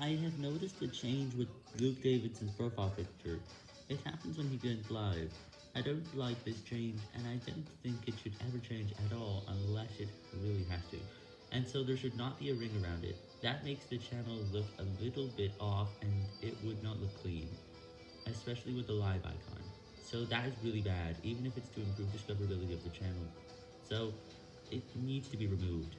I have noticed a change with Luke Davidson's profile picture. It happens when he goes live. I don't like this change, and I don't think it should ever change at all unless it really has to. And so there should not be a ring around it. That makes the channel look a little bit off, and it would not look clean, especially with the live icon. So that is really bad, even if it's to improve discoverability of the channel. So, it needs to be removed.